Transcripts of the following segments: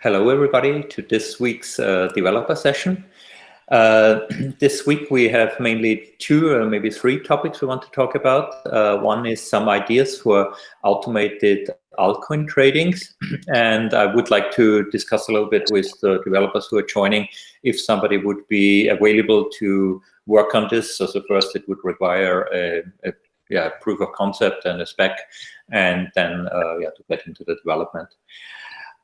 Hello, everybody, to this week's uh, developer session. Uh, this week we have mainly two or maybe three topics we want to talk about. Uh, one is some ideas for automated altcoin tradings. And I would like to discuss a little bit with the developers who are joining if somebody would be available to work on this. So, so first it would require a, a yeah, proof of concept and a spec, and then uh, yeah, to get into the development.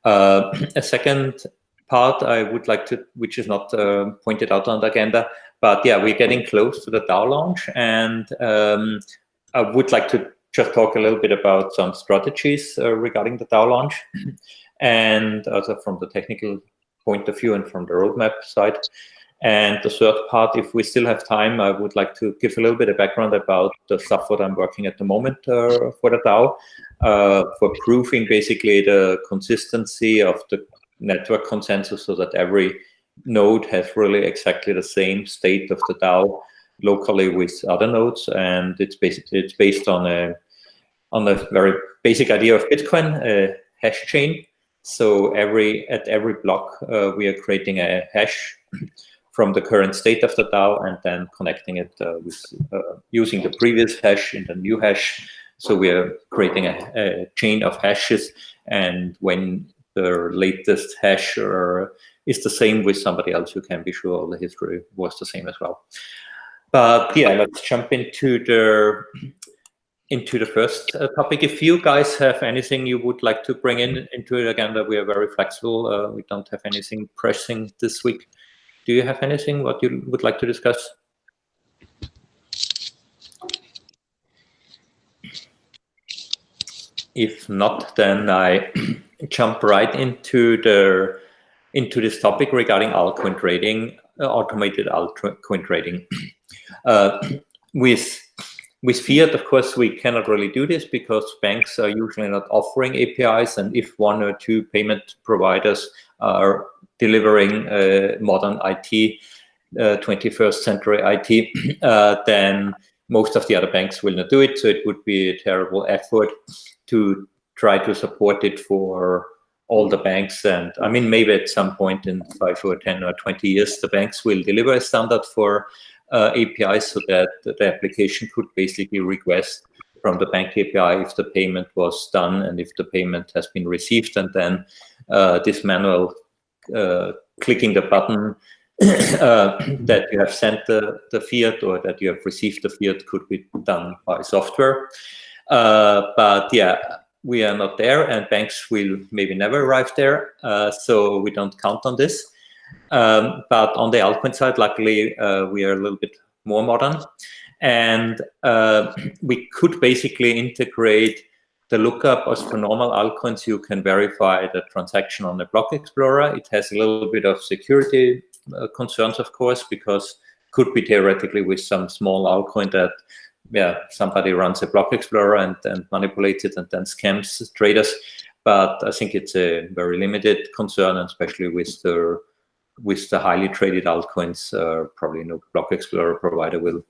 Uh, a second part I would like to, which is not uh, pointed out on the agenda, but yeah, we're getting close to the DAO launch, and um, I would like to just talk a little bit about some strategies uh, regarding the DAO launch, and also from the technical point of view and from the roadmap side. And the third part, if we still have time, I would like to give a little bit of background about the stuff that I'm working at the moment uh, for the DAO, uh, for proving basically the consistency of the network consensus so that every node has really exactly the same state of the DAO locally with other nodes. And it's basically it's based on a on a very basic idea of Bitcoin, a hash chain. So every at every block, uh, we are creating a hash from the current state of the DAO and then connecting it uh, with uh, using the previous hash in the new hash. So we are creating a, a chain of hashes, and when the latest hash or is the same with somebody else, you can be sure the history was the same as well. But yeah, let's jump into the into the first uh, topic. If you guys have anything you would like to bring in into it, again, that we are very flexible. Uh, we don't have anything pressing this week. Do you have anything what you would like to discuss? If not, then I jump right into the into this topic regarding altcoin trading, uh, automated altcoin trading. Uh, with with fiat, of course, we cannot really do this because banks are usually not offering APIs, and if one or two payment providers are delivering uh, modern IT, uh, 21st century IT, uh, then most of the other banks will not do it. So it would be a terrible effort to try to support it for all the banks. And I mean, maybe at some point in five or 10 or 20 years, the banks will deliver a standard for uh, APIs so that the application could basically request from the bank API if the payment was done and if the payment has been received. And then uh, this manual uh, clicking the button uh, that you have sent the, the fiat or that you have received the fiat could be done by software. Uh, but yeah, we are not there and banks will maybe never arrive there. Uh, so we don't count on this. Um, but on the altcoin side, luckily, uh, we are a little bit more modern. And uh, we could basically integrate the lookup as for normal altcoins, you can verify the transaction on the block explorer. It has a little bit of security uh, concerns, of course, because could be theoretically with some small altcoin that yeah, somebody runs a block explorer and, and manipulates it and then scams traders. But I think it's a very limited concern, especially with the with the highly traded altcoins, uh, probably no block explorer provider will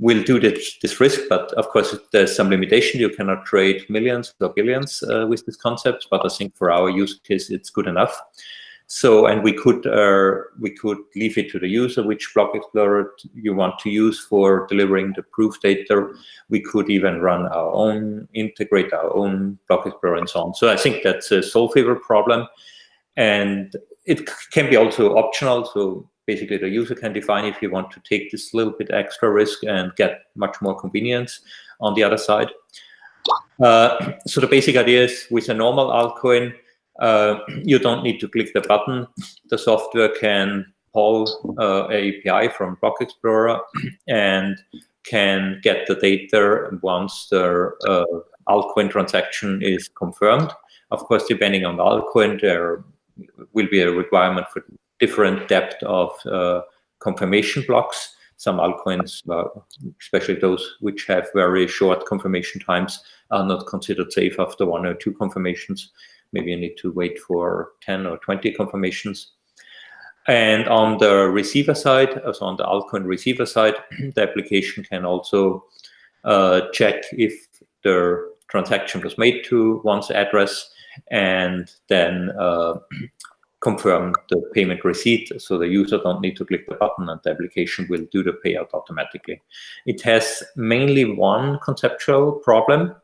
will do this, this risk, but of course there's some limitation. You cannot trade millions or billions uh, with this concept, but I think for our use case, it's good enough. So, and we could uh, we could leave it to the user which block explorer you want to use for delivering the proof data. We could even run our own, integrate our own block explorer and so on. So I think that's a Solfever problem, and it can be also optional. So basically the user can define if you want to take this little bit extra risk and get much more convenience on the other side. Uh, so the basic idea is with a normal altcoin, uh, you don't need to click the button. The software can call uh, API from Block Explorer and can get the data once the uh, altcoin transaction is confirmed. Of course, depending on the altcoin, there will be a requirement for different depth of uh, confirmation blocks. Some altcoins, especially those which have very short confirmation times, are not considered safe after one or two confirmations. Maybe you need to wait for 10 or 20 confirmations. And on the receiver side, so on the altcoin receiver side, the application can also uh, check if the transaction was made to one's address and then uh, confirm the payment receipt so the user don't need to click the button and the application will do the payout automatically. It has mainly one conceptual problem.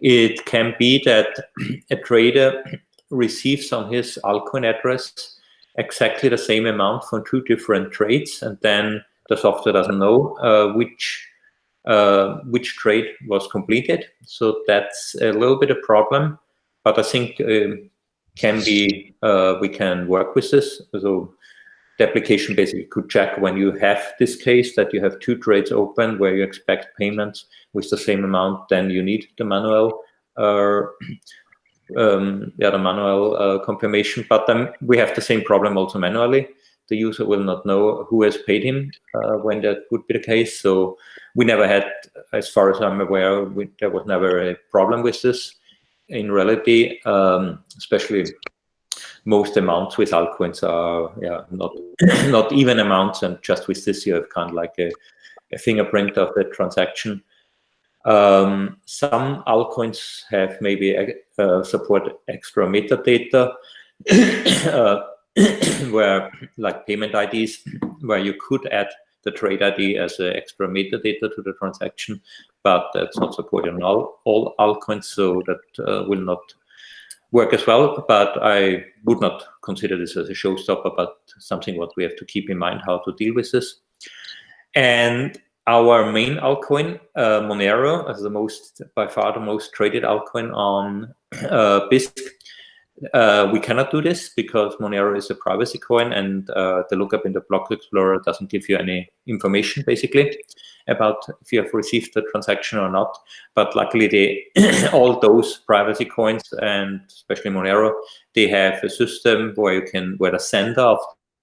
It can be that a trader receives on his altcoin address exactly the same amount from two different trades and then the software doesn't know uh, which uh, which trade was completed. So that's a little bit a problem, but I think um, can be, uh, we can work with this. So the application basically could check when you have this case that you have two trades open where you expect payments with the same amount, then you need the manual uh, um, yeah, the manual uh, confirmation. But then we have the same problem also manually. The user will not know who has paid him uh, when that would be the case. So we never had, as far as I'm aware, we, there was never a problem with this in reality, um, especially most amounts with altcoins are yeah not not even amounts, and just with this you have kind of like a, a fingerprint of the transaction. Um, some altcoins have maybe uh, support extra metadata, uh, where like payment IDs, where you could add the trade ID as an extra metadata to the transaction, but that's not supported on all, all altcoins, so that uh, will not work as well. But I would not consider this as a showstopper, but something what we have to keep in mind how to deal with this. And our main altcoin, uh, Monero, as the most, by far the most traded altcoin on uh, Bisq, uh, we cannot do this because Monero is a privacy coin and uh, the lookup in the block explorer doesn't give you any information basically about if you have received the transaction or not. But luckily, they all those privacy coins and especially Monero, they have a system where you can where the sender of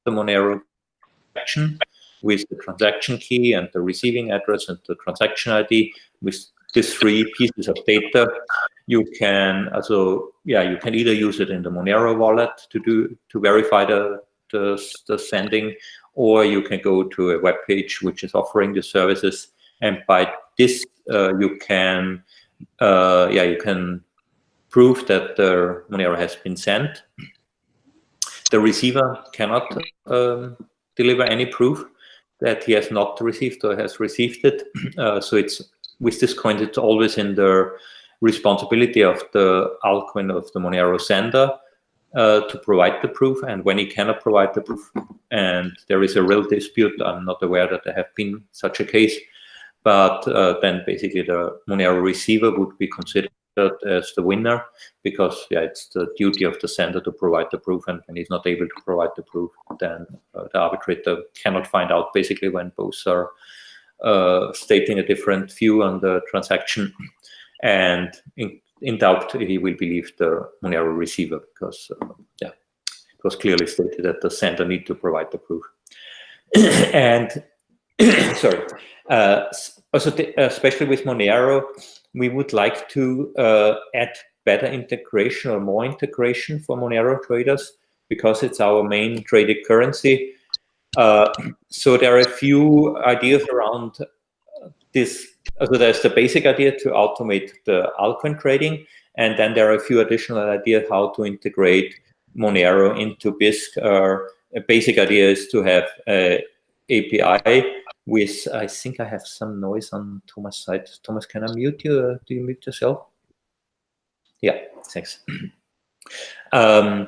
the Monero transaction with the transaction key and the receiving address and the transaction ID with these three pieces of data you can also yeah you can either use it in the monero wallet to do to verify the the, the sending or you can go to a web page which is offering the services. And by this uh, you can uh, yeah you can prove that the monero has been sent. The receiver cannot um, deliver any proof that he has not received or has received it. Uh, so it's with this coin it's always in the responsibility of the altcoin of the Monero sender uh, to provide the proof. And when he cannot provide the proof, and there is a real dispute, I'm not aware that there have been such a case, but uh, then basically the Monero receiver would be considered as the winner because yeah, it's the duty of the sender to provide the proof. And when he's not able to provide the proof, then uh, the arbitrator cannot find out basically when both are stating a different view on the transaction and in, in doubt he will believe the Monero receiver because uh, yeah, it was clearly stated that the sender need to provide the proof. and sorry, uh, also especially with Monero, we would like to uh, add better integration or more integration for Monero traders because it's our main traded currency. Uh, so there are a few ideas around this so there's the basic idea to automate the altcoin trading, and then there are a few additional ideas how to integrate Monero into Bisq. Uh, a basic idea is to have a API with, I think I have some noise on Thomas' side. Thomas, can I mute you? Uh, do you mute yourself? Yeah, thanks. um,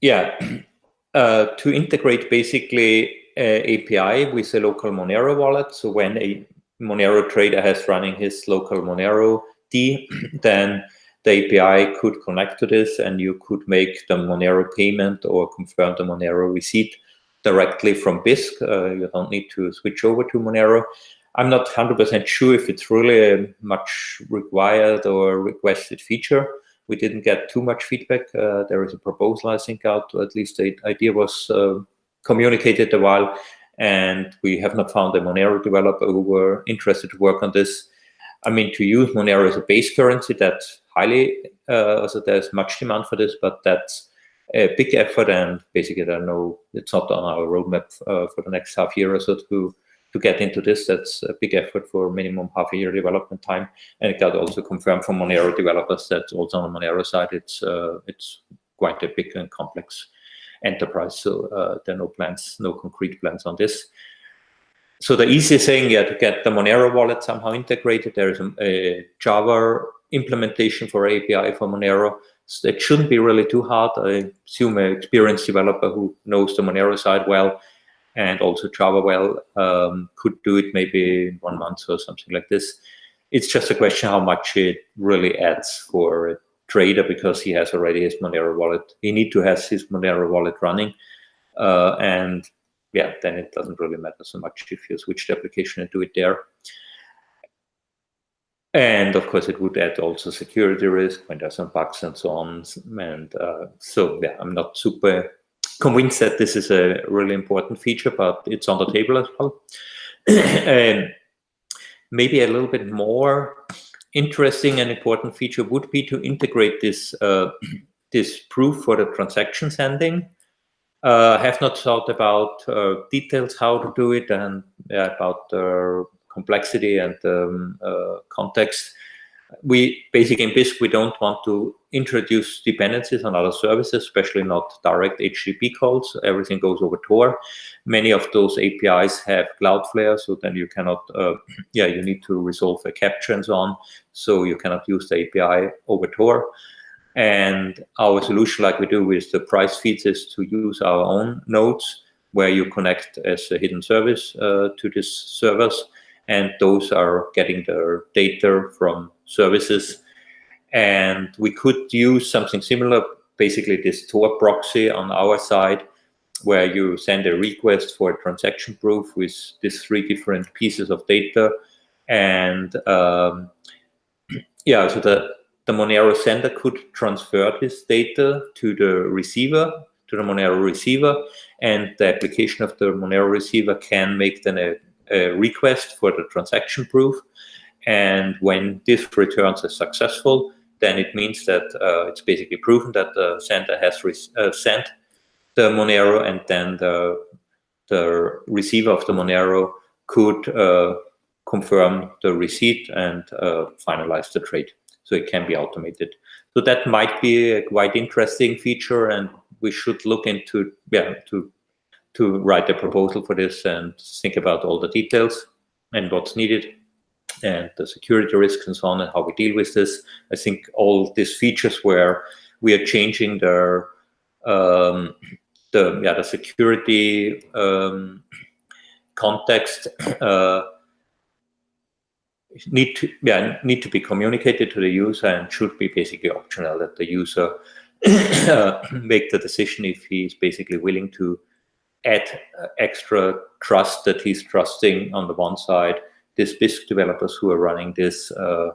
yeah, uh, to integrate basically API with a local Monero wallet. So when a Monero trader has running his local Monero D, then the API could connect to this and you could make the Monero payment or confirm the Monero receipt directly from Bisq. Uh, you don't need to switch over to Monero. I'm not 100% sure if it's really a much required or requested feature. We didn't get too much feedback. Uh, there is a proposal, I think, out, at least the idea was uh, communicated a while, and we have not found a Monero developer who were interested to work on this. I mean, to use Monero as a base currency, that's highly, uh, so there's much demand for this, but that's a big effort, and basically, I know it's not on our roadmap uh, for the next half year or so to to get into this. That's a big effort for minimum half a year development time, and it got also confirmed from Monero developers that also on Monero side, it's uh, it's quite a big and complex enterprise. So uh, there are no plans, no concrete plans on this. So the easy thing, yeah, to get the Monero wallet somehow integrated, there is a, a Java implementation for API for Monero. So it shouldn't be really too hard. I assume an experienced developer who knows the Monero side well and also Java well um, could do it maybe in one month or something like this. It's just a question how much it really adds for a trader because he has already his Monero wallet. He need to have his Monero wallet running. Uh, and yeah, then it doesn't really matter so much if you switch the application and do it there. And of course, it would add also security risk when there's some bugs and so on. And uh, so, yeah, I'm not super convinced that this is a really important feature, but it's on the table as well. and maybe a little bit more interesting and important feature would be to integrate this uh, this proof for the transaction sending. Uh, have not thought about uh, details how to do it and about the complexity and um, uh, context we basically in Bisq, we don't want to introduce dependencies on other services, especially not direct HTTP calls. Everything goes over Tor. Many of those APIs have Cloudflare, so then you cannot, uh, yeah, you need to resolve a captcha and so on. So you cannot use the API over Tor. And our solution, like we do with the price feeds, is to use our own nodes where you connect as a hidden service uh, to these servers. And those are getting their data from services. And we could use something similar, basically this Tor proxy on our side, where you send a request for a transaction proof with these three different pieces of data. And um, yeah, so the, the Monero sender could transfer this data to the receiver, to the Monero receiver, and the application of the Monero receiver can make then a, a request for the transaction proof. And when this returns as successful, then it means that uh, it's basically proven that the sender has uh, sent the Monero and then the, the receiver of the Monero could uh, confirm the receipt and uh, finalize the trade. So it can be automated. So that might be a quite interesting feature and we should look into, yeah, to, to write a proposal for this and think about all the details and what's needed and the security risks and so on and how we deal with this. I think all these features where we are changing the um, the yeah the security um, context uh, need to yeah need to be communicated to the user and should be basically optional that the user uh, make the decision if he is basically willing to add extra trust that he's trusting on the one side these Bisq developers who are running this uh,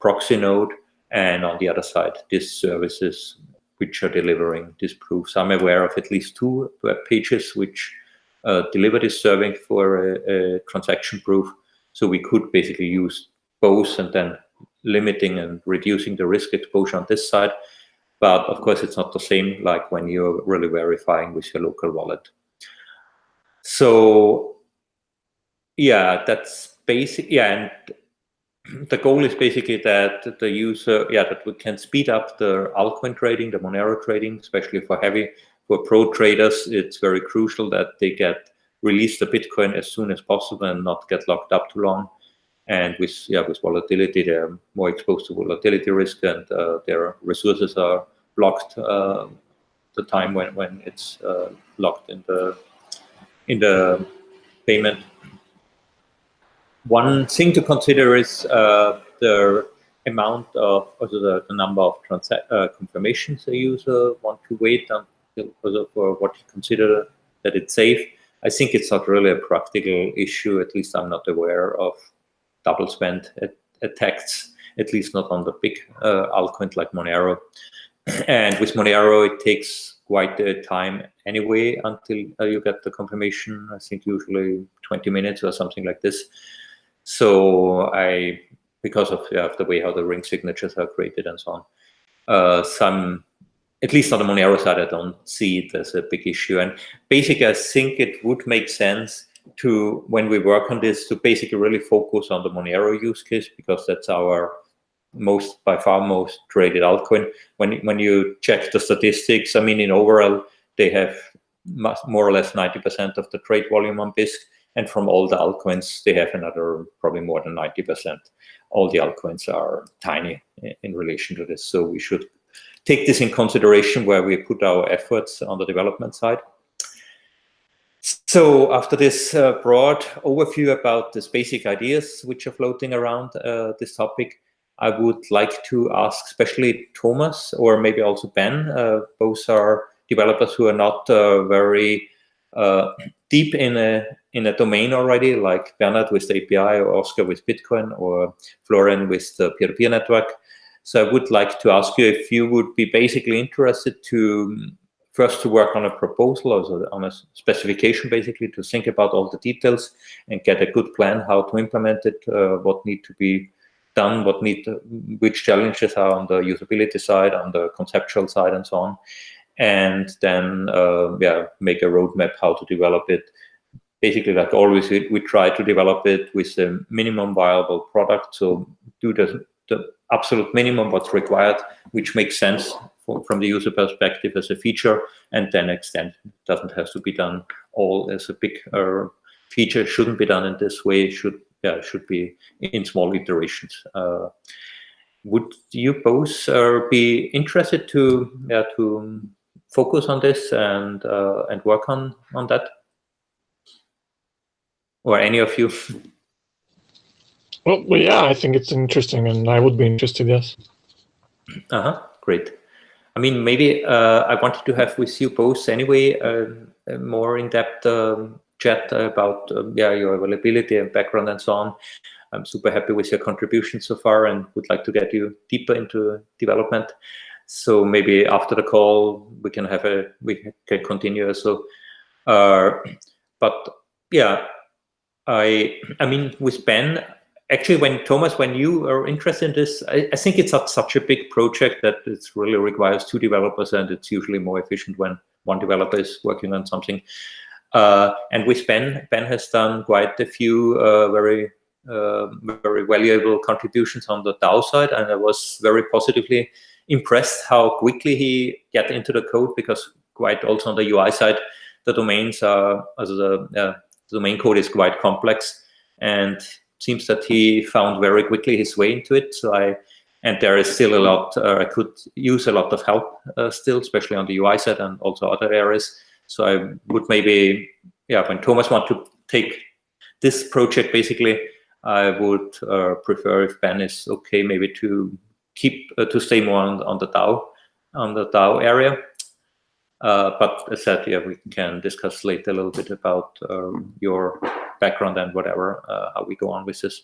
proxy node, and on the other side, these services which are delivering these proofs. I'm aware of at least two web pages which uh, deliver this serving for a, a, transaction proof. So we could basically use both and then limiting and reducing the risk exposure on this side. But of course, it's not the same like when you're really verifying with your local wallet. So yeah, that's basic, yeah, and the goal is basically that the user, yeah, that we can speed up the altcoin trading, the Monero trading, especially for heavy, for pro traders, it's very crucial that they get release the Bitcoin as soon as possible and not get locked up too long. And with yeah, with volatility, they're more exposed to volatility risk, and uh, their resources are blocked uh, the time when when it's uh, locked in the in the payment one thing to consider is uh, the amount of, also the, the number of uh, confirmations a user want to wait until for what you consider that it's safe. I think it's not really a practical issue. At least I'm not aware of double spend attacks, at least not on the big uh, altcoin like Monero. and with Monero, it takes quite a time anyway until uh, you get the confirmation. I think usually 20 minutes or something like this. So I, because of, yeah, the way how the ring signatures are created and so on, uh, some, at least on the Monero side, I don't see it as a big issue. And basically, I think it would make sense to, when we work on this, to basically really focus on the Monero use case, because that's our most by far most traded altcoin. When when you check the statistics, I mean, in overall, they have more or less 90% of the trade volume on Bisq, and from all the altcoins, they have another probably more than 90%. All the altcoins are tiny in relation to this, so we should take this in consideration where we put our efforts on the development side. So after this uh, broad overview about these basic ideas which are floating around uh, this topic, I would like to ask especially Thomas or maybe also Ben, uh, both are developers who are not uh, very deep in a in a domain already, like Bernard with the API or Oscar with Bitcoin or Florian with the peer-to-peer -peer network. So I would like to ask you if you would be basically interested to first to work on a proposal or on a specification, basically to think about all the details and get a good plan how to implement it, uh, what need to be done, what need, to, which challenges are on the usability side, on the conceptual side, and so on, and then uh, yeah, make a roadmap how to develop it. Basically, like always, we, we try to develop it with the minimum viable product. So do the the absolute minimum what's required, which makes sense for, from the user perspective as a feature, and then extend. It doesn't have to be done all as a big uh, feature. Shouldn't be done in this way. Should yeah, should be in small iterations. Uh, would you both uh, be interested to yeah, to focus on this and uh, and work on on that, or any of you? Well, well, yeah, I think it's interesting, and I would be interested. Yes. Uh huh. Great. I mean, maybe uh, I wanted to have with you both anyway uh, a more in-depth um, chat about um, yeah your availability and background and so on. I'm super happy with your contribution so far and would like to get you deeper into development. So maybe after the call we can have a we can continue. So, uh, but yeah, I I mean with Ben actually, when Thomas, when you are interested in this, I, I think it's such a big project that it really requires two developers, and it's usually more efficient when one developer is working on something. Uh, and with Ben, Ben has done quite a few uh, very uh, very valuable contributions on the DAO side, and I was very positively impressed how quickly he get into the code because quite also on the UI side, the domains are as the, the domain code is quite complex, and seems that he found very quickly his way into it. So I, and there is still a lot, uh, I could use a lot of help uh, still, especially on the UI side and also other areas. So I would maybe, yeah, when Thomas want to take this project, basically, I would uh, prefer if Ben is okay, maybe to keep, uh, to stay more on, on the DAO, on the DAO area. Uh, but as said, yeah, we can discuss later a little bit about um, your background and whatever, uh, how we go on with this.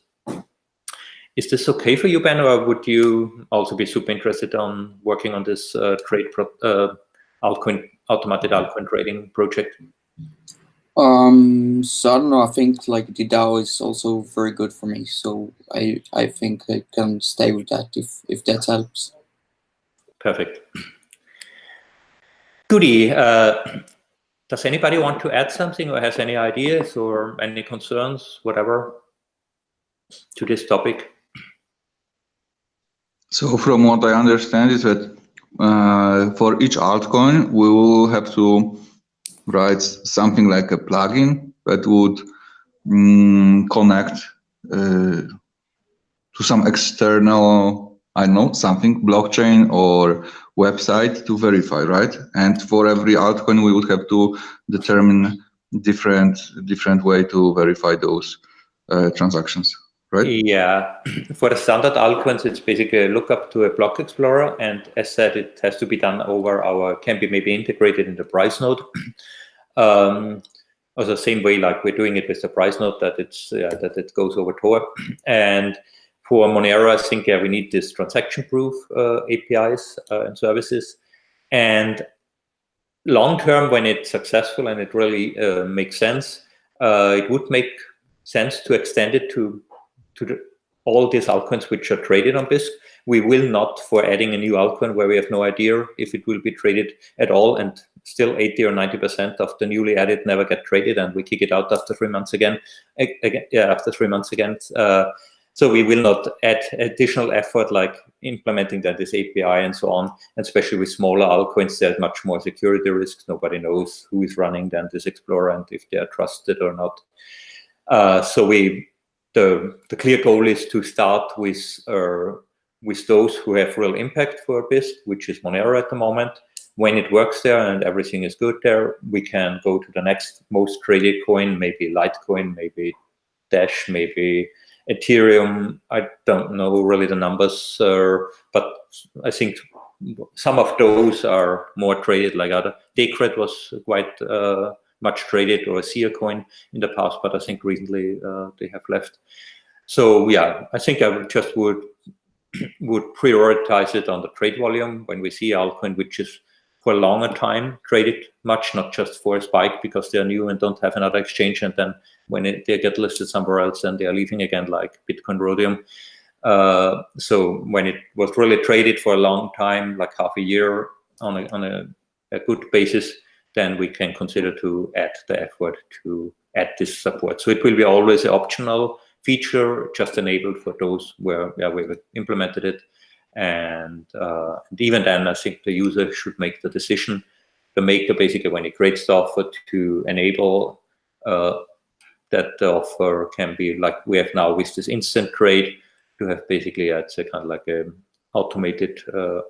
Is this okay for you, Ben, or would you also be super interested on working on this trade altcoin, automated altcoin trading project? Um, so I don't know. I think like the DAO is also very good for me. So I I think I can stay with that if if that helps. Perfect. Goody. Uh, does anybody want to add something or has any ideas or any concerns, whatever, to this topic? So from what I understand is that uh, for each altcoin, we will have to write something like a plugin that would mm, connect uh, to some external, I know, something, blockchain or website to verify, right? And for every altcoin, we would have to determine different different way to verify those uh, transactions, right? Yeah, for the standard altcoins, it's basically a lookup to a block explorer, and as said, it has to be done over our can be maybe integrated in the price node. um, also, same way like we're doing it with the price node that it's yeah, that it goes over Tor and for Monero, I think yeah, we need this transaction proof uh, APIs uh, and services. And long term, when it's successful and it really uh, makes sense, uh, it would make sense to extend it to to the, all these altcoins which are traded on Bisq. We will not for adding a new altcoin where we have no idea if it will be traded at all, and still 80 or 90 percent of the newly added never get traded, and we kick it out after three months again. again yeah, after three months again. Uh, So we will not add additional effort like implementing that this API and so on. And especially with smaller altcoins, there's much more security risks. Nobody knows who is running then this Explorer and if they are trusted or not. Uh, so we the the clear goal is to start with uh, with those who have real impact for Bisq, which is Monero at the moment. When it works there and everything is good there, we can go to the next most traded coin, maybe Litecoin, maybe Dash, maybe Ethereum. I don't know really the numbers, uh, but I think some of those are more traded like other. Decred was quite uh, much traded or a Seer coin in the past, but I think recently uh, they have left. So yeah, I think I would just would would prioritize it on the trade volume when we see altcoin, which is for a longer time traded much, not just for a spike because they're new and don't have another exchange. And then when it, they get listed somewhere else, then they are leaving again, like Bitcoin Rhodium. Uh, so when it was really traded for a long time, like half a year on a, on a, a good basis, then we can consider to add the effort to add this support. So it will be always an optional feature, just enabled for those where, where we've implemented it. And, uh, and, even then, I think the user should make the decision. The maker, basically, when he creates the offer, to enable uh, that the offer can be like we have now with this instant trade, to have basically it's a kind of like a automated uh,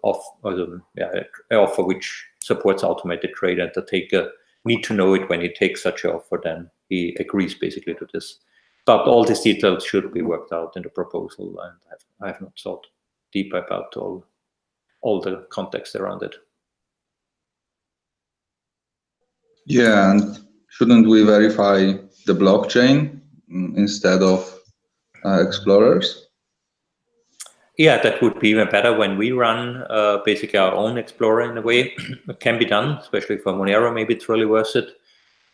yeah, offer which supports automated trade, and the taker need to know it when he takes such an offer. Then he agrees basically to this. But all these details should be worked out in the proposal, and I've, I have not thought deep about all all the context around it. Yeah, and shouldn't we verify the blockchain mm, instead of uh, explorers? Yeah, that would be even better when we run uh, basically our own Explorer in a way. it can be done, especially for Monero, maybe it's really worth it.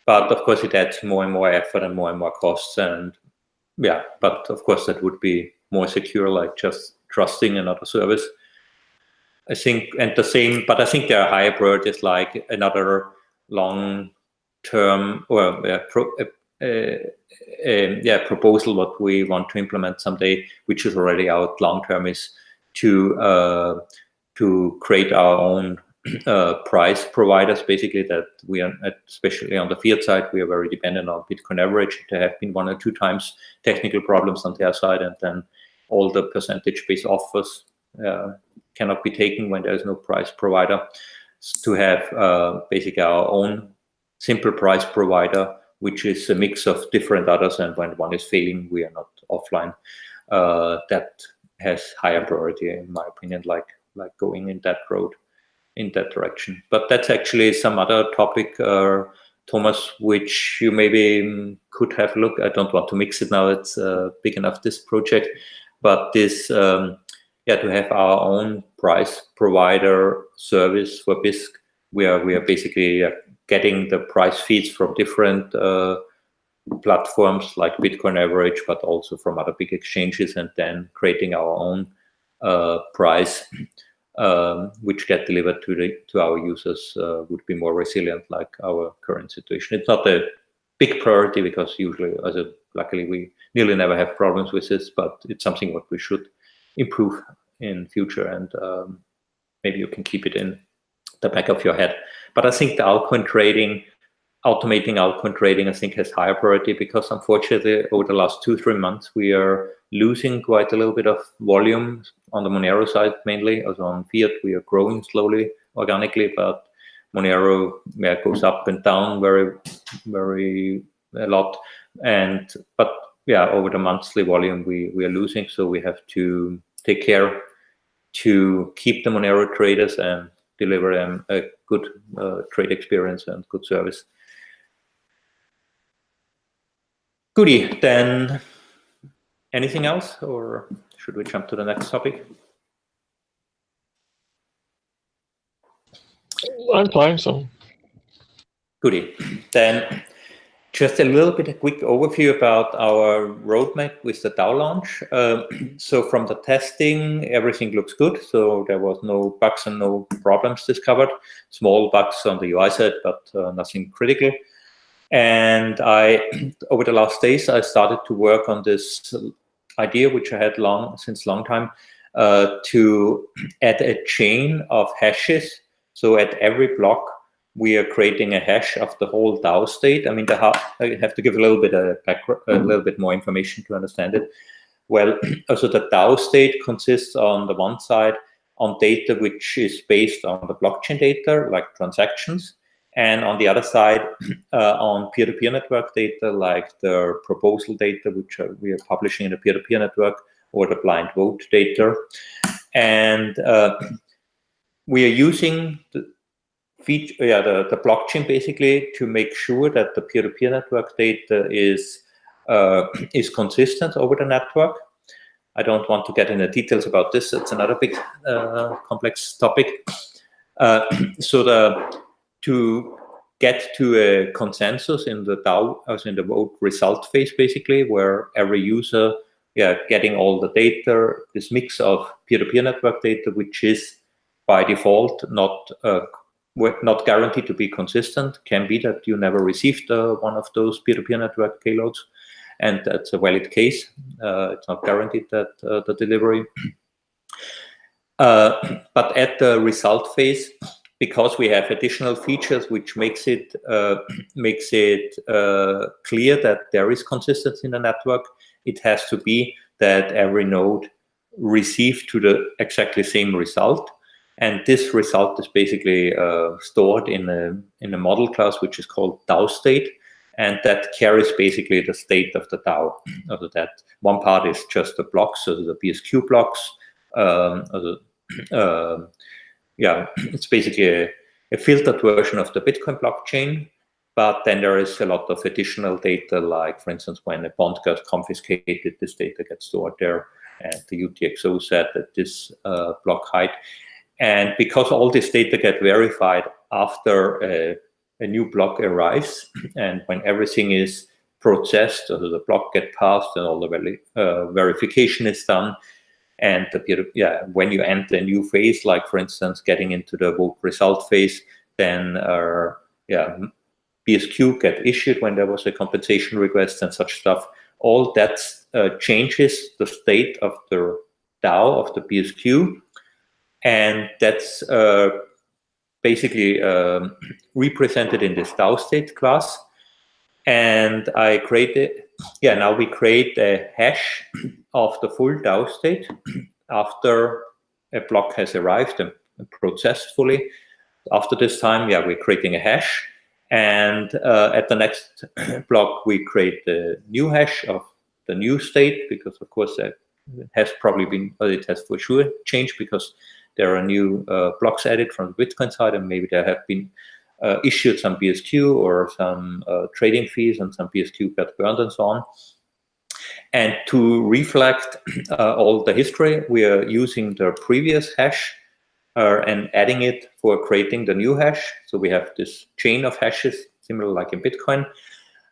But of course, it adds more and more effort and more and more costs. And yeah, but of course, that would be more secure, like just trusting another service. I think, and the same, but I think there are higher priorities like another long term or uh, pro, uh, uh, um, yeah proposal what we want to implement someday, which is already out long term, is to uh, to create our own uh, price providers. Basically, that we are especially on the fiat side, we are very dependent on Bitcoin average. There have been one or two times technical problems on their side, and then all the percentage-based offers uh, cannot be taken when there is no price provider. To have uh, basically our own simple price provider which is a mix of different others. And when one is failing, we are not offline. Uh, that has higher priority, in my opinion, like like going in that road, in that direction. But that's actually some other topic, uh, Thomas, which you maybe could have looked. I don't want to mix it now. It's uh, big enough, this project. But this, um, yeah, to have our own price provider service for Bisq, where we are basically getting the price feeds from different uh, platforms like Bitcoin Average, but also from other big exchanges, and then creating our own uh, price, um, which get delivered to the to our users, uh, would be more resilient, like our current situation. It's not a big priority because usually, as a luckily, we nearly never have problems with this, but it's something what we should improve in future, and um, maybe you can keep it in the back of your head. But I think the altcoin trading, automating altcoin trading, I think has higher priority because unfortunately over the last two, three months, we are losing quite a little bit of volume on the Monero side mainly. As on fiat, we are growing slowly, organically, but Monero yeah, goes up and down very, very a lot. And but yeah, over the monthly volume, we we are losing, so we have to take care to keep the Monero traders and deliver them a good uh, trade experience and good service. Goody, then anything else or should we jump to the next topic? I'm fine, so. Goody. Then just a little bit a quick overview about our roadmap with the DAO launch. Uh, so from the testing, everything looks good. So there was no bugs and no problems discovered. Small bugs on the UI side, but uh, nothing critical. And I, over the last days, I started to work on this idea which I had long since long time uh, to add a chain of hashes. So at every block, we are creating a hash of the whole DAO state. I mean, the I have to give a little bit of background, a little bit more information to understand it. Well, also the DAO state consists on the one side on data which is based on the blockchain data, like transactions, and on the other side uh, on peer-to-peer -peer network data, like the proposal data, which are, we are publishing in the peer-to-peer -peer network, or the blind vote data. And uh, we are using the feature, yeah, the, the blockchain basically to make sure that the peer-to-peer -peer network data is uh, is consistent over the network. I don't want to get into details about this. It's another big uh, complex topic. Uh, so the to get to a consensus in the DAO, as in the vote result phase, basically, where every user, yeah, getting all the data, this mix of peer-to-peer -peer network data, which is by default not uh, not guaranteed to be consistent. Can be that you never received uh, one of those peer-to-peer -peer network payloads, and that's a valid case. Uh, it's not guaranteed that the delivery. But at the result phase, because we have additional features which makes it uh, makes it uh, clear that there is consistency in the network, it has to be that every node received to the exactly same result. And this result is basically uh, stored in a, in a model class, which is called DAO state. And that carries basically the state of the DAO. of that one part is just the blocks, so the BSQ blocks, um, the, uh, yeah, it's basically a, a filtered version of the Bitcoin blockchain. But then there is a lot of additional data, like, for instance, when a bond got confiscated, this data gets stored there, and the UTXO said that this uh, block height. And because all this data get verified after a, a new block arrives, and when everything is processed, so the block get passed and all the uh, verification is done, and the yeah, when you enter a new phase, like for instance, getting into the vote result phase, then uh, yeah, BSQ get issued when there was a compensation request and such stuff. All that uh, changes the state of the DAO of the BSQ, and that's uh, basically um, represented in this DAO state class. And I created, yeah, now we create a hash of the full DAO state after a block has arrived and processed fully. After this time, yeah, we're creating a hash. And uh, at the next block, we create the new hash of the new state, because of course it has probably been, well, it has for sure changed because there are new uh, blocks added from the Bitcoin side, and maybe there have been uh, issued some BSQ or some uh, trading fees and some BSQ got burned and so on. And to reflect uh, all the history, we are using the previous hash uh, and adding it for creating the new hash. So we have this chain of hashes, similar like in Bitcoin.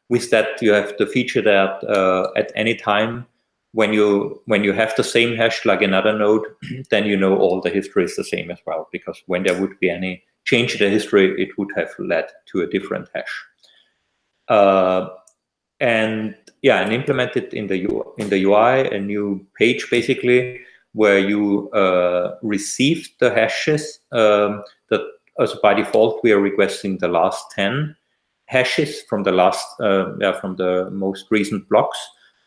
With that, you have the feature that uh, at any time when you when you have the same hash like another node, then you know all the history is the same as well. Because when there would be any change in the history, it would have led to a different hash. Uh, and yeah, and implement it in the in the UI, a new page basically where you uh, receive the hashes um, that as by default we are requesting the last 10 hashes from the last uh, yeah, from the most recent blocks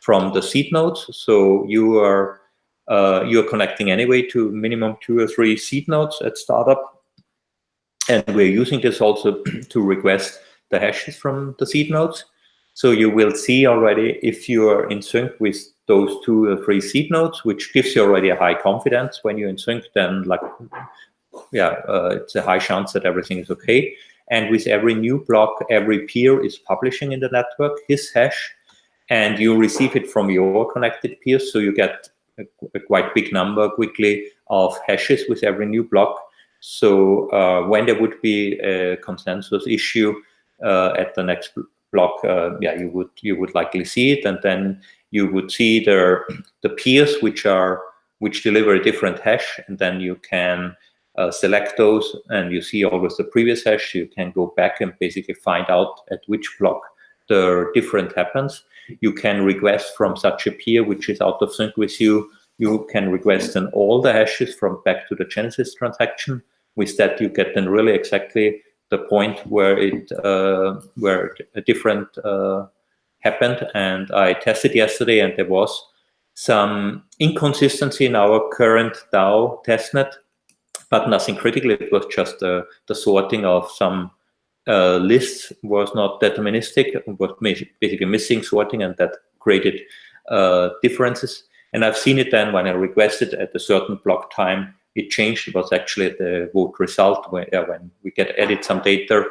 from the seed nodes. So you are uh, you are connecting anyway to minimum two or three seed nodes at startup, and we're using this also to request the hashes from the seed nodes. So you will see already if you are in sync with those two or three seed nodes, which gives you already a high confidence when you're in sync, then like, yeah, uh, it's a high chance that everything is okay. And with every new block, every peer is publishing in the network his hash, and you receive it from your connected peers. So you get a, a quite big number quickly of hashes with every new block. So uh, when there would be a consensus issue uh, at the next block, uh, yeah, you would you would likely see it, and then you would see the the peers which are which deliver a different hash, and then you can uh, select those, and you see always the previous hash. You can go back and basically find out at which block the different happens. You can request from such a peer which is out of sync with you. You can request then all the hashes from back to the Genesis transaction. With that, you get then really exactly the point where it uh, where a different uh, happened. And I tested yesterday, and there was some inconsistency in our current DAO testnet, but nothing critical. It was just uh, the sorting of some uh, lists was not deterministic, was basically missing sorting, and that created uh, differences. And I've seen it then when I requested at a certain block time, it changed. It was actually the vote result when, uh, when we get edit some data.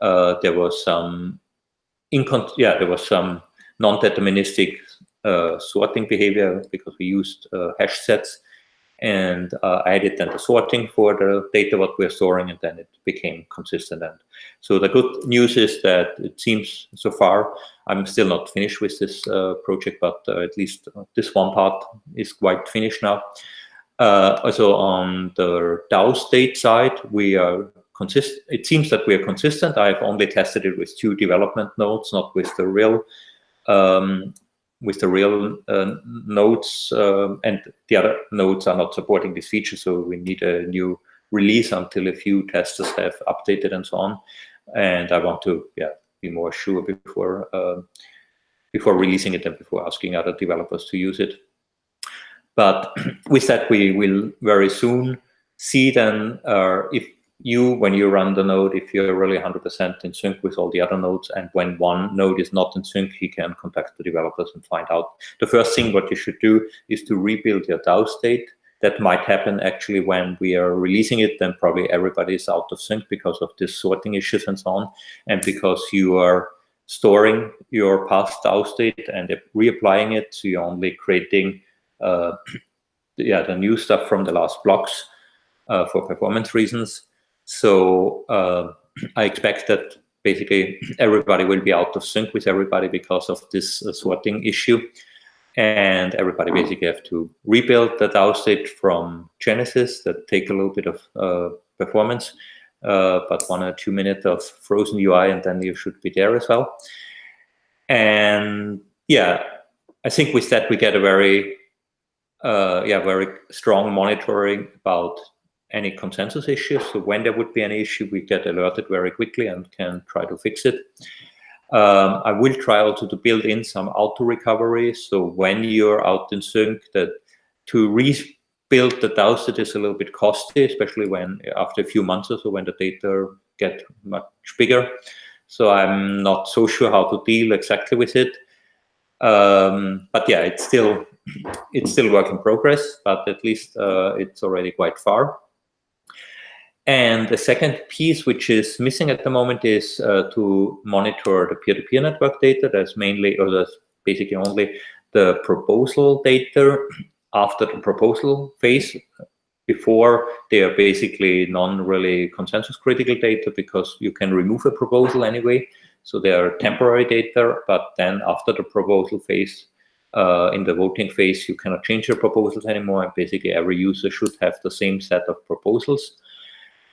Uh, there was some incon yeah, there was some non-deterministic uh, sorting behavior because we used uh, hash sets and uh, I added then the sorting for the data what we're storing and then it became consistent. And so the good news is that it seems so far, I'm still not finished with this uh, project, but uh, at least this one part is quite finished now. Uh, also on the DAO state side, we are consistent. It seems that we are consistent. I've only tested it with two development nodes, not with the real um, with the real uh, nodes uh, and the other nodes are not supporting this feature so we need a new release until a few testers have updated and so on. And i want to yeah be more sure before uh, before releasing it and before asking other developers to use it. But with that we will very soon see then uh, if you, when you run the node, if you're really 100% in sync with all the other nodes, and when one node is not in sync, he can contact the developers and find out. The first thing what you should do is to rebuild your DAO state. That might happen actually when we are releasing it, then probably everybody is out of sync because of this sorting issues and so on, and because you are storing your past DAO state and reapplying it, so you're only creating uh, yeah, the new stuff from the last blocks uh, for performance reasons. So uh, I expect that basically everybody will be out of sync with everybody because of this uh, sorting issue. And everybody basically have to rebuild the DAO state from Genesis that take a little bit of uh, performance, uh, but one or two minutes of frozen UI and then you should be there as well. And yeah, I think with that we get a very, uh, yeah, very strong monitoring about any consensus issues. So when there would be any issue, we get alerted very quickly and can try to fix it. Um, I will try also to build in some auto recovery. So when you're out in sync, that to rebuild the DAO is a little bit costly, especially when after a few months or so when the data get much bigger. So I'm not so sure how to deal exactly with it. Um, but yeah, it's still it's still work in progress, but at least uh, it's already quite far. And the second piece, which is missing at the moment, is uh, to monitor the peer-to-peer -peer network data. That's mainly, or that's basically only the proposal data after the proposal phase. Before, they are basically non-really consensus critical data because you can remove a proposal anyway. So they are temporary data, but then after the proposal phase, uh, in the voting phase, you cannot change your proposals anymore. And basically every user should have the same set of proposals.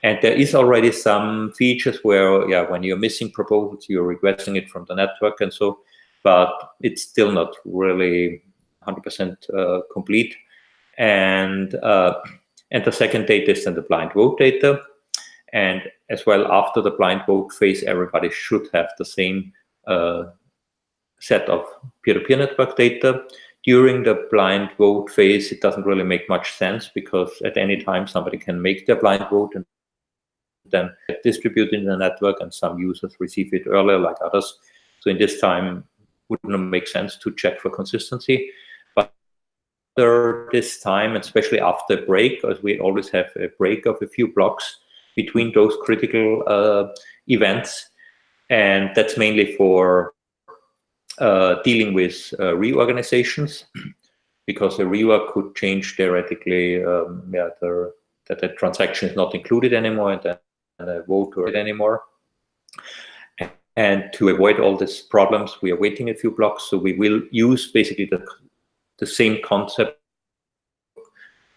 And there is already some features where, yeah, when you're missing proposals, you're requesting it from the network and so, but it's still not really 100% uh, complete. And uh, and the second data is then the blind vote data. And as well, after the blind vote phase, everybody should have the same uh, set of peer-to-peer -peer network data. During the blind vote phase, it doesn't really make much sense because at any time somebody can make their blind vote and then distributed in the network and some users receive it earlier like others. So in this time, wouldn't make sense to check for consistency. But after this time, especially after a break, as we always have a break of a few blocks between those critical uh, events, and that's mainly for uh, dealing with uh, reorganizations, because a reorg could change theoretically um, yeah, the, that the transaction is not included anymore, and then vote or it anymore. And to avoid all these problems, we are waiting a few blocks. So we will use basically the, the same concept,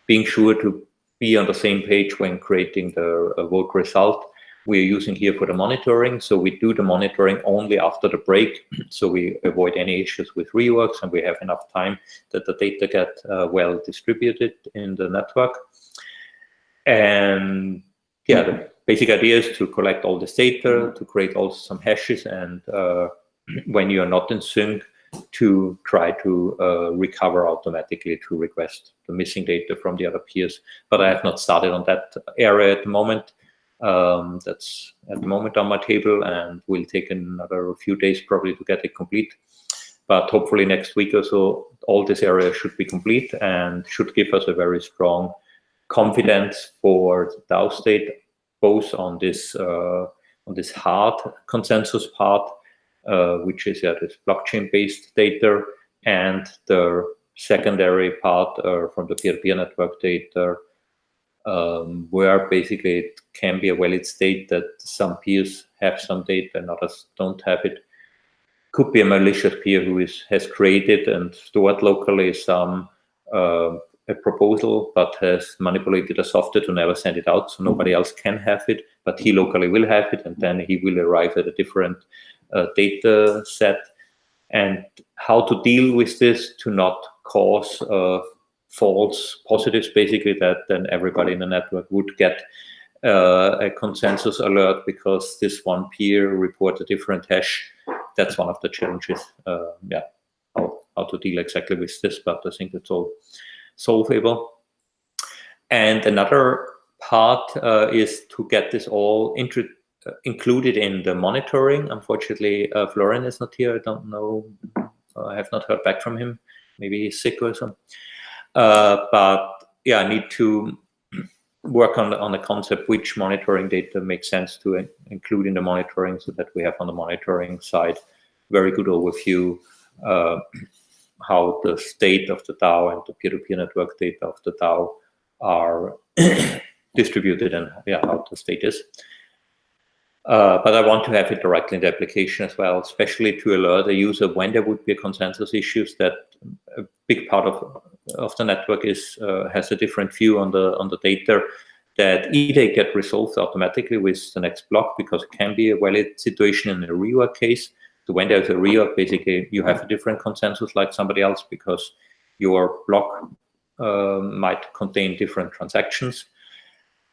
being sure to be on the same page when creating the vote result. we're using here for the monitoring. So we do the monitoring only after the break. So we avoid any issues with reorgs and we have enough time that the data get uh, well distributed in the network. And yeah, the basic idea is to collect all this data, to create also some hashes. And uh, when you're not in sync, to try to uh, recover automatically to request the missing data from the other peers. But I have not started on that area at the moment. Um, that's at the moment on my table and will take another few days probably to get it complete. But hopefully next week or so, all this area should be complete and should give us a very strong confidence for the DAO state, both on this uh, on this hard consensus part, uh, which is yeah, this blockchain-based data, and the secondary part uh, from the peer-to-peer -peer network data, um, where basically it can be a valid state that some peers have some data and others don't have it. Could be a malicious peer who is has created and stored locally some uh, a proposal, but has manipulated the software to never send it out, so nobody else can have it, but he locally will have it, and then he will arrive at a different uh, data set. And how to deal with this to not cause uh, false positives, basically that then everybody in the network would get uh, a consensus alert because this one peer report a different hash. That's one of the challenges. Uh, yeah, how, how to deal exactly with this, but I think it's all solvable. And another part uh, is to get this all uh, included in the monitoring. Unfortunately, uh, Florian is not here. I don't know. I have not heard back from him. Maybe he's sick or something. Uh, but yeah, I need to work on the, on the concept which monitoring data makes sense to in, include in the monitoring so that we have on the monitoring side very good overview uh, how the state of the DAO and the peer-to-peer -peer network data of the DAO are distributed and yeah, how the state is. Uh, but I want to have it directly in the application as well, especially to alert the user when there would be a consensus issues that a big part of of the network is uh, has a different view on the on the data that either get resolved automatically with the next block because it can be a valid situation in a reorg case. So when there's a reorg, basically you have a different consensus like somebody else because your block uh, might contain different transactions.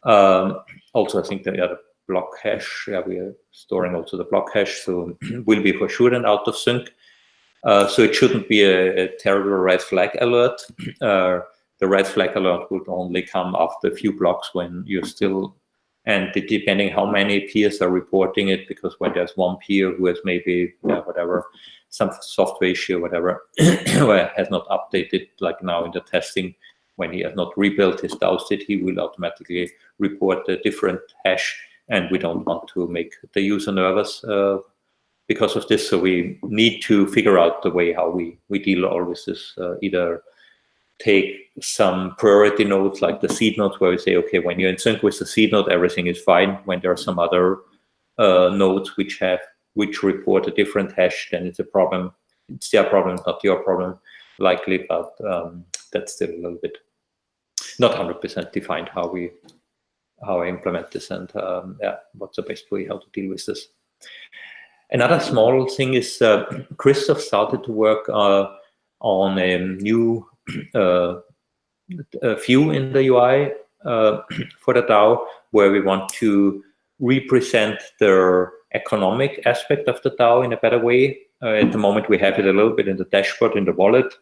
Um, also, I think that the other block hash, yeah, we are storing also the block hash, so will be for sure then out of sync. Uh, so it shouldn't be a, a terrible red flag alert. Uh, the red flag alert would only come after a few blocks when you're still, and depending how many peers are reporting it, because when there's one peer who has maybe, yeah, whatever, some software issue, or whatever, or has not updated, like now in the testing, when he has not rebuilt his DAO state, he will automatically report a different hash, and we don't want to make the user nervous uh, because of this. So we need to figure out the way how we, we deal with this, uh, either take some priority nodes like the seed nodes where we say, okay, when you're in sync with the seed node, everything is fine. When there are some other uh, nodes which have which report a different hash, then it's a problem. It's their problem, not your problem, likely, but um, that's still a little bit not 100% defined how we how I implement this and um, yeah, what's the best way how to deal with this. Another small thing is uh, Christoph started to work uh, on a new uh, view in the UI uh, for the DAO, where we want to represent the economic aspect of the DAO in a better way. Uh, at the moment, we have it a little bit in the dashboard in the wallet